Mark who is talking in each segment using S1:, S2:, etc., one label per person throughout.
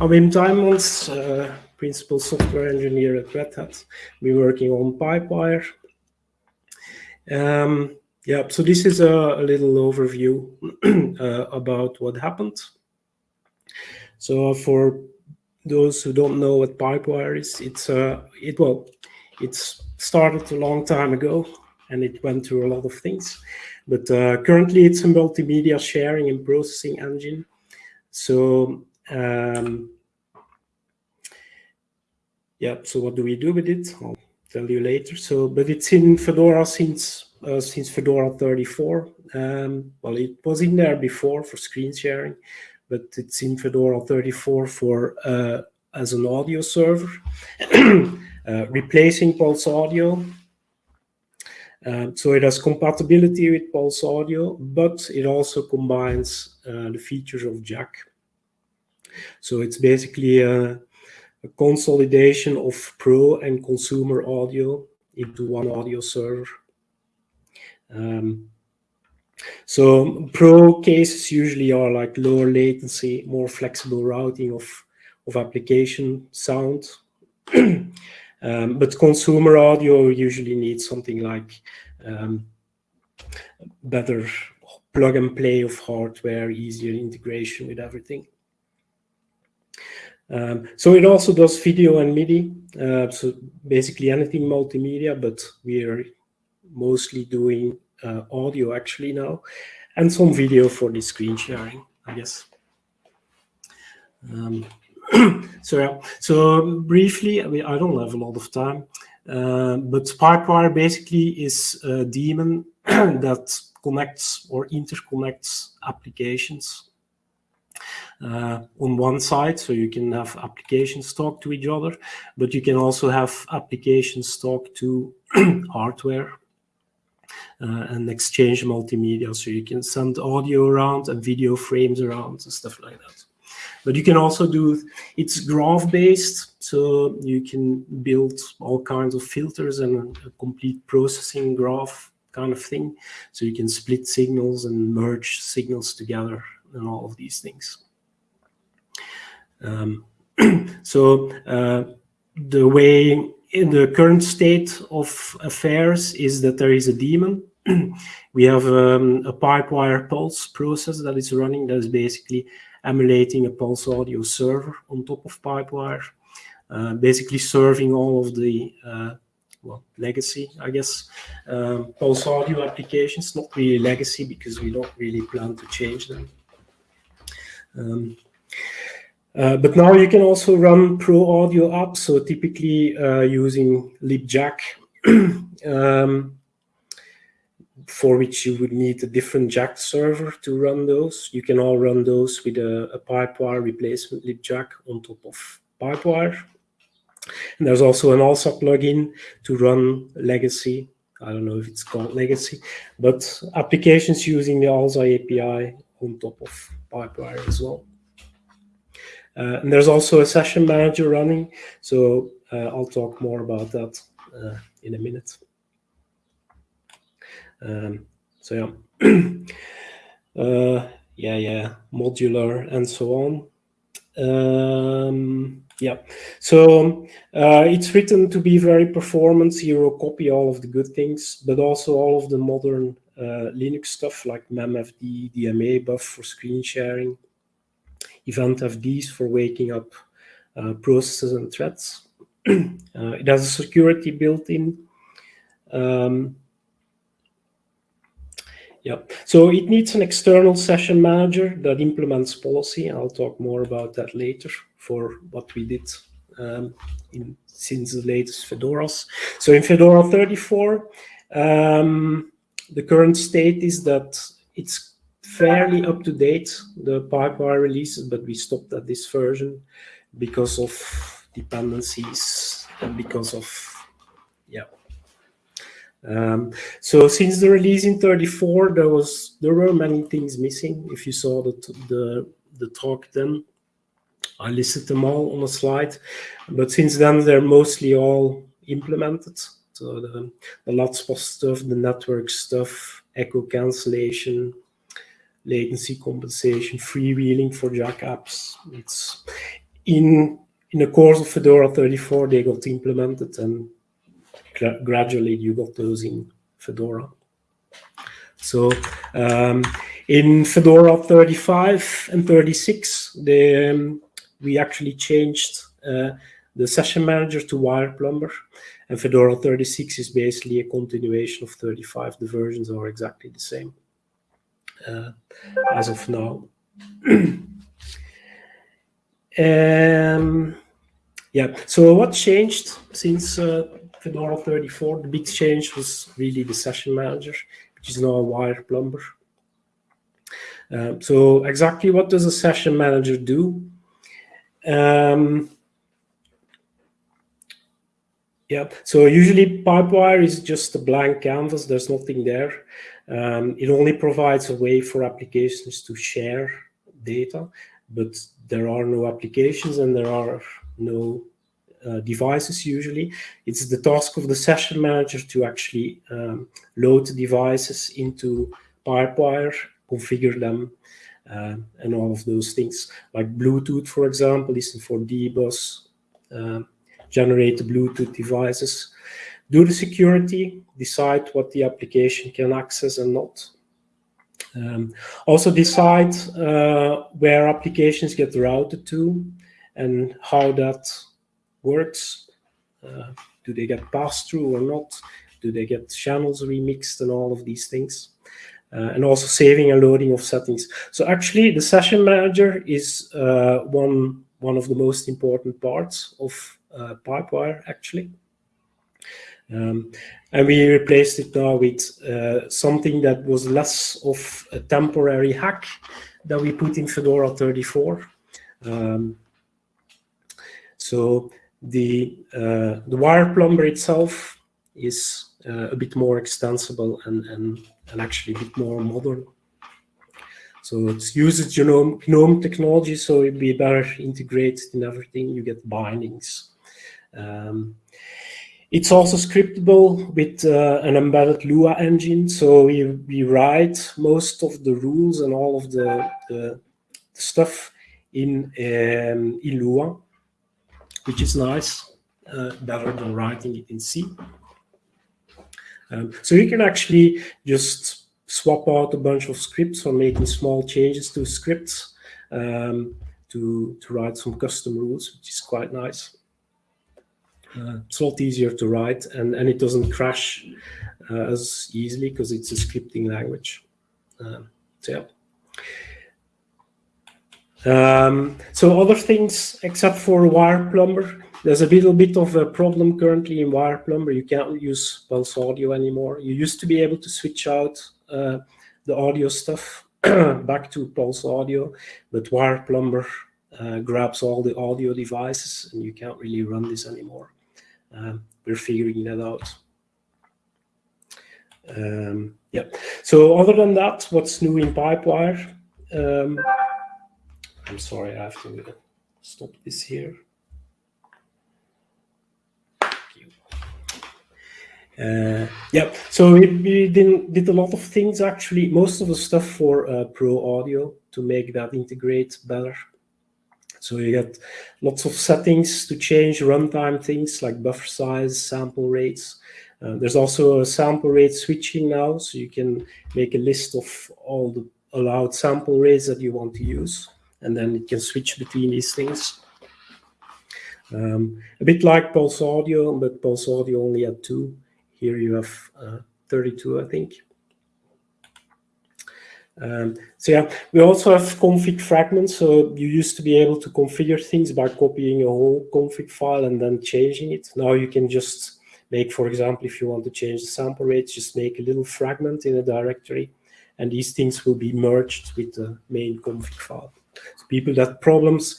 S1: I'm Wim Tuymans, uh, principal software engineer at Red Hat. We're working on Pipewire. Um, yeah, so this is a, a little overview uh, about what happened. So for those who don't know what Pipewire is, it's uh, it well, it's started a long time ago and it went through a lot of things. But uh, currently it's a multimedia sharing and processing engine. So um, yeah, so what do we do with it? I'll tell you later. So, but it's in Fedora since uh, since Fedora 34. Um, well, it was in there before for screen sharing, but it's in Fedora 34 for uh, as an audio server, uh, replacing Pulse Audio. Um, so it has compatibility with Pulse Audio, but it also combines uh, the features of Jack. So it's basically a, a consolidation of pro and consumer audio into one audio server. Um, so pro cases usually are like lower latency, more flexible routing of, of application sound. um, but consumer audio usually needs something like um, better plug and play of hardware, easier integration with everything. Um, so it also does video and MIDI, uh, so basically anything multimedia, but we are mostly doing uh, audio actually now, and some video for the screen sharing, I guess. Um, so yeah, so briefly, I, mean, I don't have a lot of time, uh, but Pipewire basically is a daemon that connects or interconnects applications uh, on one side, so you can have applications talk to each other, but you can also have applications talk to hardware uh, and exchange multimedia, so you can send audio around and video frames around and stuff like that. But you can also do, it's graph-based, so you can build all kinds of filters and a complete processing graph kind of thing. So you can split signals and merge signals together and all of these things. Um, so uh, the way in the current state of affairs is that there is a daemon. we have um, a pipewire pulse process that is running that is basically emulating a pulse audio server on top of pipewire, uh, basically serving all of the uh, well, legacy, I guess, um, pulse audio applications, not really legacy because we don't really plan to change them. Um, uh, but now you can also run Pro Audio apps, so typically uh, using libjack, um, for which you would need a different jack server to run those. You can all run those with a, a Pipewire replacement libjack on top of Pipewire. And there's also an ALSA plugin to run legacy. I don't know if it's called legacy, but applications using the ALSA API on top of Pipewire as well. Uh, and there's also a session manager running, so uh, I'll talk more about that uh, in a minute. Um, so yeah, uh, yeah, yeah, modular and so on. Um, yeah, so uh, it's written to be very performance, zero copy, all of the good things, but also all of the modern uh, Linux stuff like memfd, DMA buff for screen sharing, event FDs for waking up uh, processes and threads. uh, it has a security built in. Um, yeah, so it needs an external session manager that implements policy. I'll talk more about that later for what we did um, in, since the latest Fedoras. So in Fedora 34, um, the current state is that it's fairly up to date, the Pipewire releases, but we stopped at this version because of dependencies and because of, yeah. Um, so since the release in 34, there was there were many things missing. If you saw the the the talk then, I listed them all on a slide. But since then, they're mostly all implemented. So the the LADSPA stuff, the network stuff, echo cancellation, latency compensation, freewheeling for Jack apps. It's in in the course of Fedora 34, they got implemented, and gradually you got those in Fedora. So um, in Fedora 35 and 36, they, um, we actually changed uh, the session manager to Wireplumber. And Fedora 36 is basically a continuation of 35. The versions are exactly the same as of now. um, yeah, so what changed since uh, Fedora 34? The big change was really the session manager, which is now a Wireplumber. Um, so exactly what does a session manager do? Um, yeah, so usually Pipewire is just a blank canvas. There's nothing there. Um, it only provides a way for applications to share data, but there are no applications and there are no uh, devices usually. It's the task of the session manager to actually um, load devices into Pipewire configure them, uh, and all of those things. Like Bluetooth, for example, listen for D-Bus, uh, generate Bluetooth devices, do the security, decide what the application can access and not. Um, also decide uh, where applications get routed to and how that works. Uh, do they get passed through or not? Do they get channels remixed and all of these things? uh, and also saving and loading of settings. So actually, the session manager is uh, one one of the most important parts of uh, Pipewire, actually. Um, and we replaced it now with uh, something that was less of a temporary hack that we put in Fedora 34. Um, so the uh, the Wireplumber itself is uh, a bit more extensible and, and and actually a bit more modern. So it uses GNOME, GNOME technology, so it'd be better integrated in everything. You get bindings. Um, it's also scriptable with uh, an embedded Lua engine. So we, we write most of the rules and all of the, the, stuff in, um, in Lua, which is nice, uh, better than writing it in C. Um, so you can actually just swap out a bunch of scripts or making small changes to scripts um, to, to write some custom rules, which is quite nice. Uh, it's a lot easier to write and, and it doesn't crash uh, as easily because it's a scripting language. Um, so yeah. Um, so other things except for Wireplumber, there's a little bit of a problem currently in Wireplumber. You can't use Pulse Audio anymore. You used to be able to switch out uh, the audio stuff back to Pulse Audio, but Wireplumber uh, grabs all the audio devices and you can't really run this anymore. Um, we're figuring that out. Um, yeah. So other than that, what's new in Pipewire? Um, I'm sorry, I have to stop this here. Uh, yeah, so we, we did, a lot of things actually, most of the stuff for uh, Pro Audio to make that integrate better. So you get lots of settings to change runtime things like buffer size, sample rates. Uh, there's also a sample rate switching now, so you can make a list of all the allowed sample rates that you want to use, and then it can switch between these things. Um, a bit like Pulse Audio, but Pulse Audio only had two. Here you have uh, 32, I think. Um, so yeah, we also have config fragments. So you used to be able to configure things by copying a whole config file and then changing it. Now you can just make, for example, if you want to change the sample rates, just make a little fragment in a directory, and these things will be merged with the main config file. So people that problems,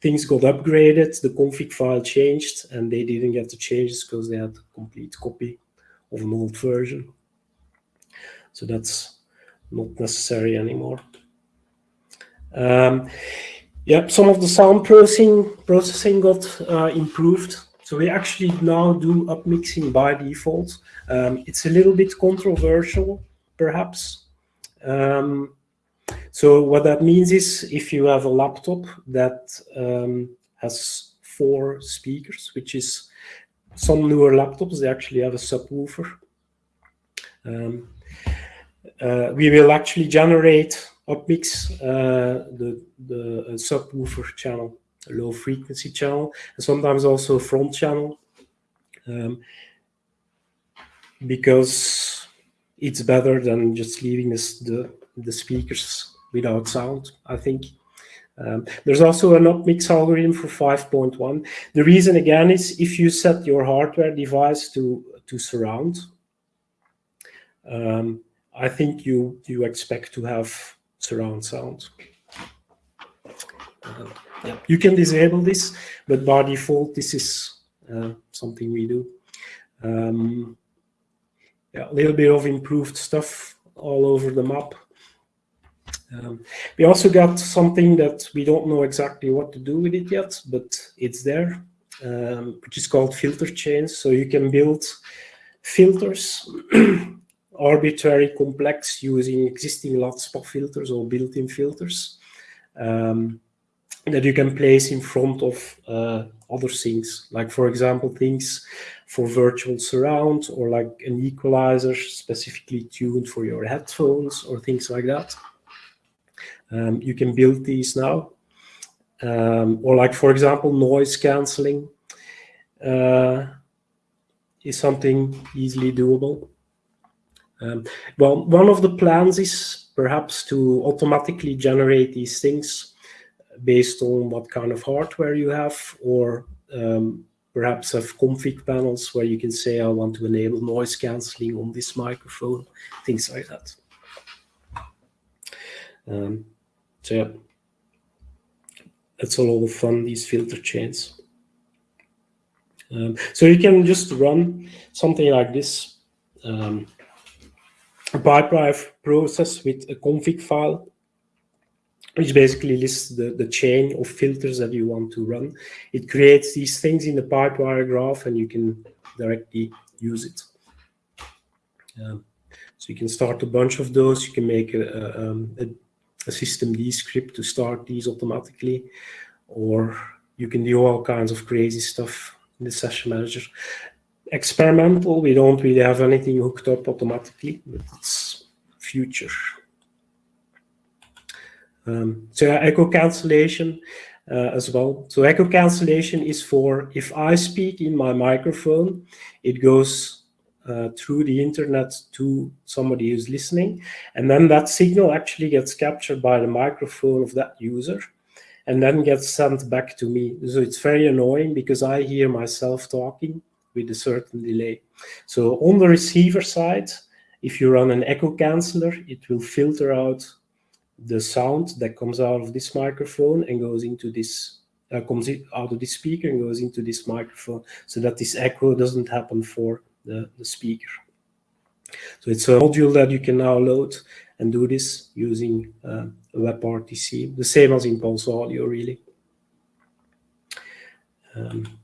S1: things got upgraded, the config file changed, and they didn't get the changes because they had a complete copy of an old version. So that's not necessary anymore. Um, yeah, some of the sound processing processing got uh, improved. So we actually now do upmixing by default. Um, it's a little bit controversial, perhaps. Um, so what that means is if you have a laptop that um, has four speakers, which is some newer laptops, they actually have a subwoofer. Uh, we will actually generate upmix uh, the, the subwoofer channel, low frequency channel, and sometimes also front channel. Um, because it's better than just leaving this, the, the speakers without sound, I think. Um, there's also an upmix algorithm for 5.1. The reason again is if you set your hardware device to, to surround, um, I think you, you expect to have surround sound. Uh, yeah. You can disable this, but by default, this is uh, something we do. Um, yeah, a little bit of improved stuff all over the map. Um, we also got something that we don't know exactly what to do with it yet, but it's there, um, which is called filter chains. So you can build filters, arbitrary complex using existing LUT filters or built-in filters um, that you can place in front of uh, other things. Like for example, things for virtual surround or like an equalizer specifically tuned for your headphones or things like that. Um, you can build these now. Um, or like, for example, noise canceling uh, is something easily doable. Um, well, one of the plans is perhaps to automatically generate these things based on what kind of hardware you have or um, perhaps have config panels where you can say, I want to enable noise cancelling on this microphone, things like that. Um, so yeah, that's a lot of fun, these filter chains. Um, so you can just run something like this, um, a pipewire process with a config file which basically lists the, the chain of filters that you want to run. It creates these things in the pipewire graph and you can directly use it. Um, so you can start a bunch of those. You can make a, a, um, a, a systemd script to start these automatically, or you can do all kinds of crazy stuff in the session manager. Experimental, we don't really have anything hooked up automatically, but it's future. Um, so echo cancellation uh, as well. So echo cancellation is for if I speak in my microphone, it goes uh, through the internet to somebody who's listening. And then that signal actually gets captured by the microphone of that user and then gets sent back to me. So it's very annoying because I hear myself talking with a certain delay. So on the receiver side, if you run an echo canceller, it will filter out the sound that comes out of this microphone and goes into this uh, comes out of this speaker and goes into this microphone so that this echo doesn't happen for the, the speaker. So it's a module that you can now load and do this using uh, WebRTC, the same as in Pulse Audio, really. Um,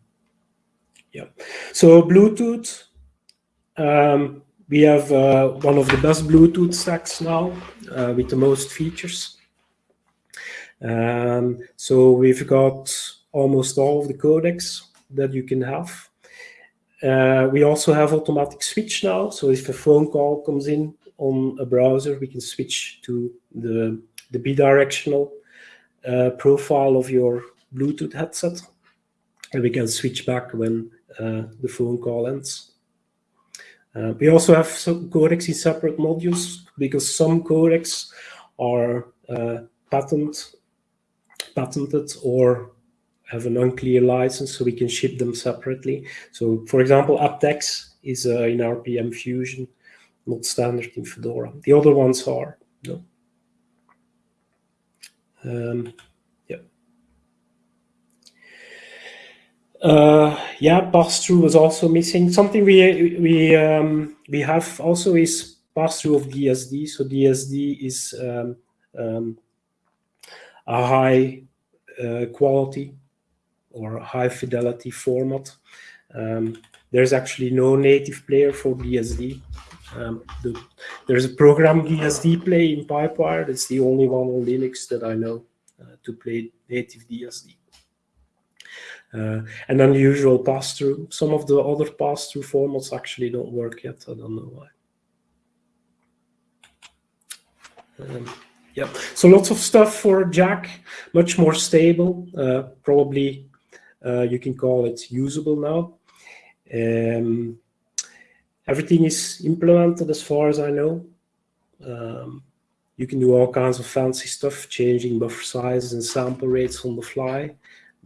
S1: yeah. So Bluetooth, um, we have uh, one of the best Bluetooth stacks now uh, with the most features. Um, so we've got almost all of the codecs that you can have. Uh, we also have automatic switch now. So if a phone call comes in on a browser, we can switch to the, the bidirectional uh, profile of your Bluetooth headset. And we can switch back when the phone call ends. Uh, we also have some codecs in separate modules because some codecs are uh, patent, patented or have an unclear license, so we can ship them separately. So, for example, aptX is uh, in RPM Fusion, not standard in Fedora. The other ones are. No. Um, Uh, yeah, pass-through was also missing. Something we we um, we have also is pass-through of DSD. So DSD is um, um, a high uh, quality or high fidelity format. Um, there's actually no native player for DSD. Um, the, there's a program DSD play in Pipewire. That's the only one on Linux that I know uh, to play native DSD. Uh, and then the usual pass-through. Some of the other pass-through formats actually don't work yet. I don't know why. Um, yeah, so lots of stuff for Jack, much more stable. Uh, probably uh, you can call it usable now. Um, everything is implemented as far as I know. Um, you can do all kinds of fancy stuff, changing buffer sizes and sample rates on the fly,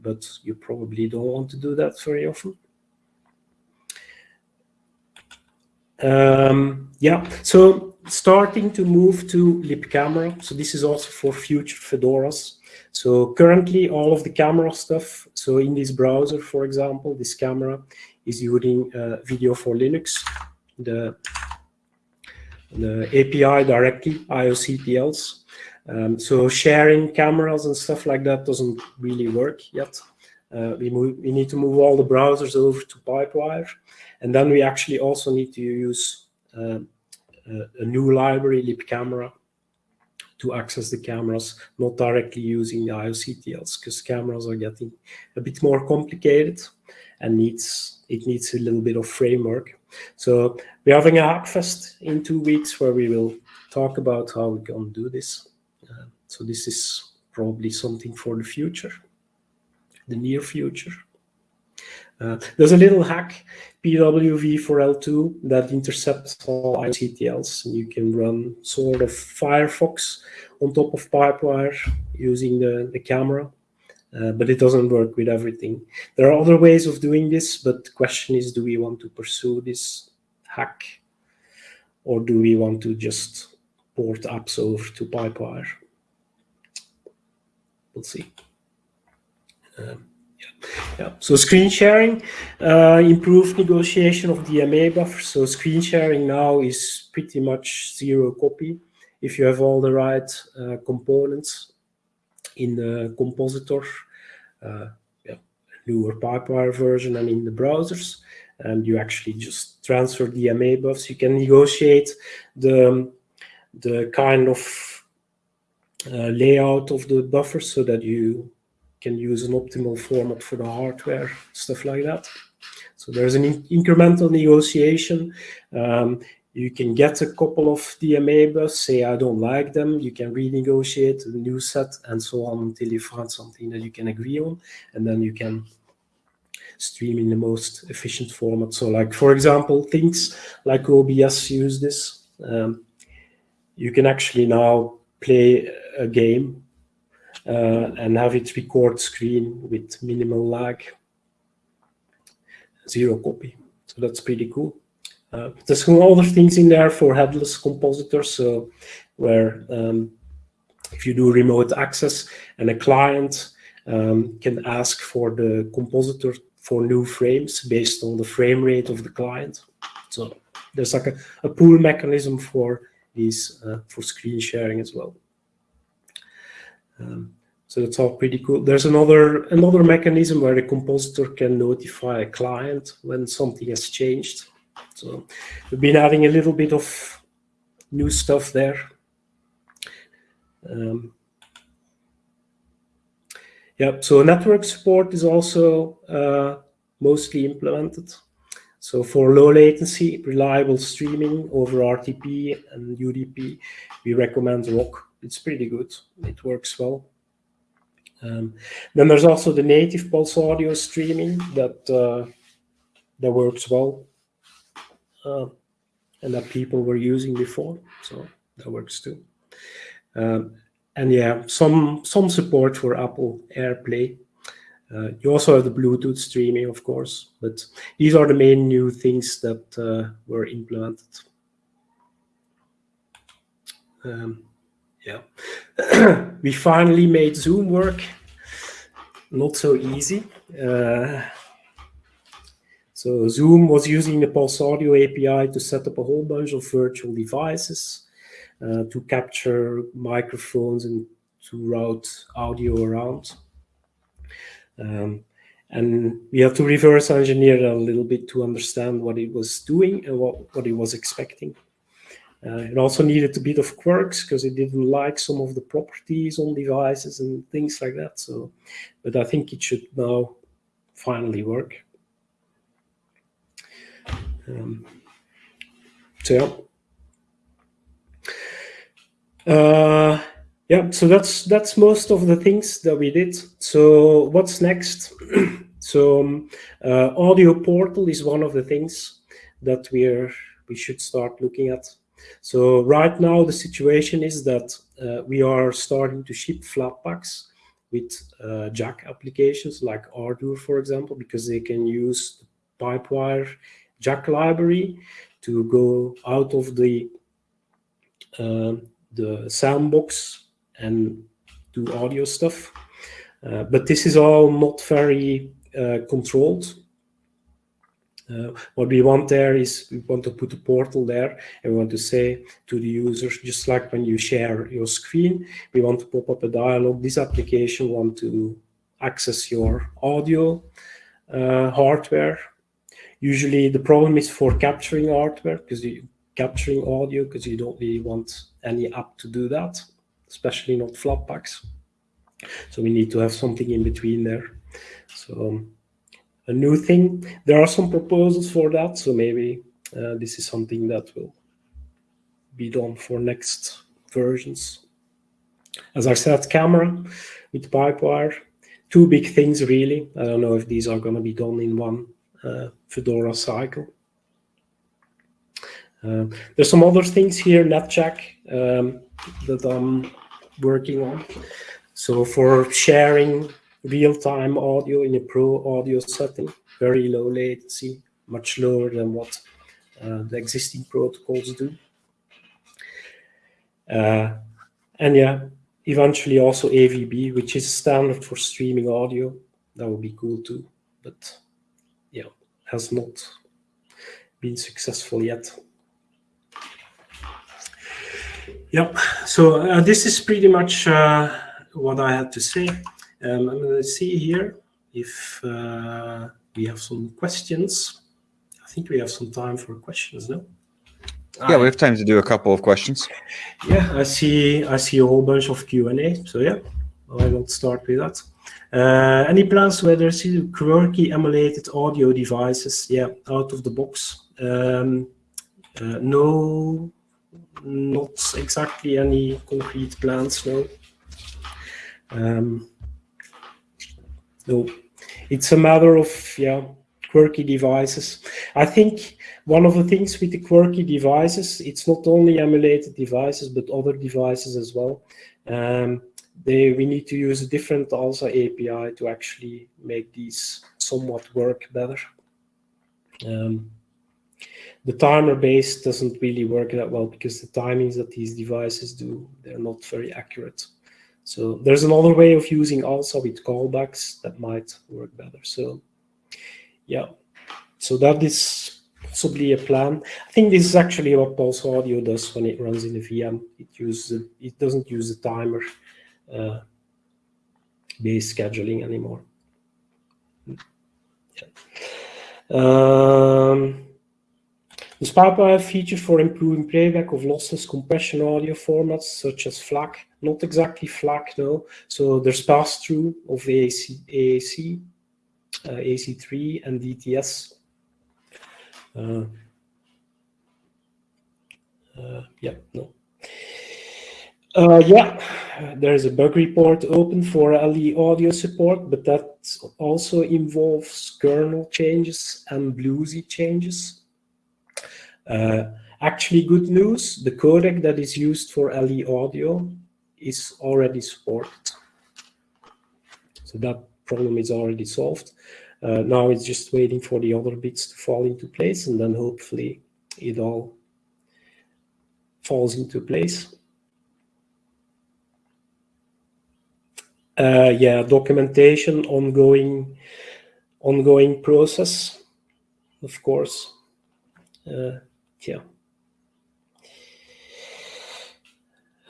S1: but you probably don't want to do that very often. Um, yeah, so starting to move to libcamera. So this is also for future Fedoras. So currently all of the camera stuff, so in this browser, for example, this camera is using uh, video for Linux, the, the API directly, IOCTLs. Um, so sharing cameras and stuff like that doesn't really work yet. Uh, we, move, we need to move all the browsers over to Pipewire. And then we actually also need to use uh, a new library, libcamera, to access the cameras, not directly using the IOCTLs, because cameras are getting a bit more complicated and needs it needs a little bit of framework. So we're having a Hackfest in two weeks where we will talk about how we can do this. So this is probably something for the future, the near future. Uh, there's a little hack, PWV4L2, that intercepts all IOCTLs. You can run sort of Firefox on top of Pipewire using the, the camera. Uh, but it doesn't work with everything. There are other ways of doing this, but the question is, do we want to pursue this hack? Or do we want to just port apps over to Pipewire? We'll see. Um, yeah. So screen sharing, uh, improved negotiation of DMA buffer. So screen sharing now is pretty much zero copy if you have all the right uh, components in the compositor, uh, yeah, newer Pipewire version and in the browsers. And you actually just transfer the DMA buffs. You can negotiate the, the kind of uh, layout of the buffer so that you can use an optimal format for the hardware, stuff like that. So there's an in incremental negotiation. Um, you can get a couple of DMA buffs, say I don't like them, you can renegotiate a new set and so on until you find something that you can agree on, and then you can stream in the most efficient format. So like, for example, things like OBS use this. Um, you can actually now play a game uh, and have it record screen with minimal lag, zero copy. So that's pretty cool. Uh, there's some other things in there for headless compositors, so where um, if you do remote access and a client um, can ask for the compositor for new frames based on the frame rate of the client. So there's like a, a pool mechanism for these uh, for screen sharing as well. Um, so that's all pretty cool. There's another another mechanism where the compositor can notify a client when something has changed. So we've been adding a little bit of new stuff there. Um, yeah, so network support is also uh, mostly implemented. So for low latency, reliable streaming over RTP and UDP, we recommend ROC it's pretty good. It works well. Um, then there's also the native pulse audio streaming that uh, that works well, uh, and that people were using before, so that works too. Um, and yeah, some some support for Apple AirPlay. Uh, you also have the Bluetooth streaming, of course, but these are the main new things that uh, were implemented. Um, yeah. we finally made Zoom work. Not so easy. Uh, so Zoom was using the Pulse Audio API to set up a whole bunch of virtual devices uh, to capture microphones and to route audio around. Um, and we have to reverse engineer a little bit to understand what it was doing and what, what it was expecting. Uh, it also needed a bit of quirks because it didn't like some of the properties on devices and things like that. So, but I think it should now finally work. Um, so yeah. Uh, yeah, so that's that's most of the things that we did. So what's next? so um, uh, audio portal is one of the things that we're we should start looking at. So right now the situation is that uh, we are starting to ship Flatpaks with uh, jack applications like Ardour, for example, because they can use the Pipewire jack library to go out of the uh, the sandbox and do audio stuff. Uh, but this is all not very uh, controlled. Uh, what we want there is we want to put a portal there and we want to say to the users, just like when you share your screen, we want to pop up a dialog. This application want to access your audio uh, hardware. Usually the problem is for capturing hardware because you capturing audio because you don't really want any app to do that, especially not Flatpaks. So we need to have something in between there. So um, a new thing. There are some proposals for that, so maybe uh, this is something that will be done for next versions. As I said, camera with Pipewire, two big things really. I don't know if these are going to be done in one uh, Fedora cycle. Uh, there's some other things here, NetJack, um, that I'm working on. So for sharing real-time audio in a pro audio setting, very low latency, much lower than what uh, the existing protocols do. Uh, and yeah, eventually also AVB, which is standard for streaming audio. That would be cool too, but yeah, has not been successful yet. Yep. So uh, this is pretty much uh, what I had to say. Um, I'm going to see here if uh, we have some questions. I think we have some time for questions, now.
S2: Yeah, we have time to do a couple of questions.
S1: Yeah, I see. I see a whole bunch of Q and A. So yeah, I will start with that. Uh, any plans where there's quirky emulated audio devices? Yeah, out of the box. Um, uh, no not exactly any concrete plans, no. Um, no, it's a matter of, yeah, quirky devices. I think one of the things with the quirky devices, it's not only emulated devices, but other devices as well. Um, they, we need to use a different ALSA API to actually make these somewhat work better. Um, the timer base doesn't really work that well because the timings that these devices do, they're not very accurate. So there's another way of using ALSA with callbacks that might work better. So yeah, so that is possibly a plan. I think this is actually what Pulse Audio does when it runs in a VM. It uses it doesn't use the timer uh, based scheduling anymore. Yeah. Um, the Pipewire features for improving playback of lossless compression audio formats such as FLAC, not exactly FLAC though. So there's pass-through of AAC, AAC uh, AC3 and DTS. Uh, uh, yeah, no. Uh, yeah, there's a bug report open for LE audio support, but that also involves kernel changes and BlueZ changes. Uh, actually, good news, the codec that is used for LE audio is already supported. So that problem is already solved. Uh, now it's just waiting for the other bits to fall into place, and then hopefully it all falls into place. Uh, yeah, documentation, ongoing, ongoing process, of course. Uh, yeah.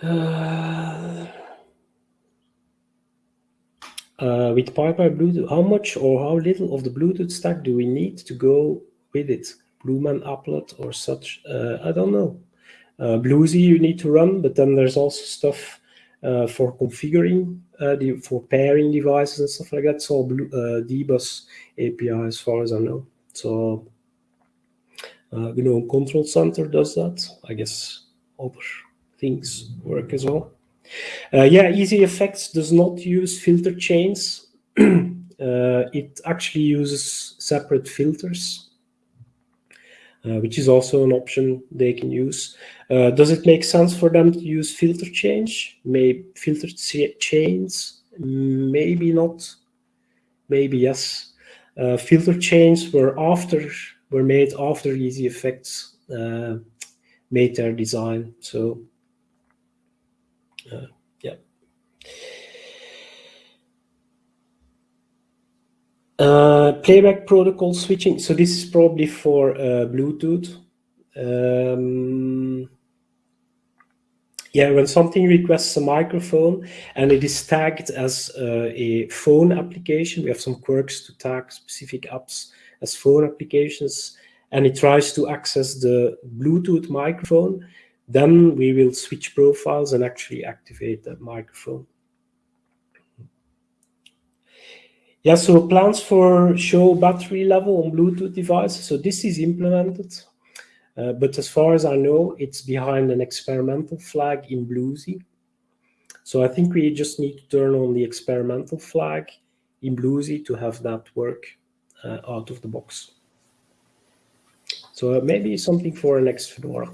S1: Uh, uh, with Bluetooth, how much or how little of the Bluetooth stack do we need to go with it? Blueman applet or such? Uh, I don't know. Uh, BlueZ you need to run, but then there's also stuff uh, for configuring uh, the for pairing devices and stuff like that. So Blue, DBus API, as far as I know. So uh, GNOME Control Center does that. I guess other things work as well. Uh, yeah, Easy Effects does not use filter chains. Uh, it actually uses separate filters, uh, which is also an option they can use. Uh, does it make sense for them to use filter change? Maybe filter chains? Maybe not. Maybe yes. Uh, filter chains were after were made after Easy Effects uh, made their design. So uh, yeah. Uh, playback protocol switching. So this is probably for uh, Bluetooth. Um, yeah, when something requests a microphone and it is tagged as uh, a phone application, we have some quirks to tag specific apps as phone applications, and it tries to access the Bluetooth microphone, then we will switch profiles and actually activate that microphone. Yeah, so plans for show battery level on Bluetooth devices. So this is implemented, uh, but as far as I know, it's behind an experimental flag in BlueZ. So I think we just need to turn on the experimental flag in BlueZ to have that work Uh, out of the box. So uh, maybe something for next Fedora.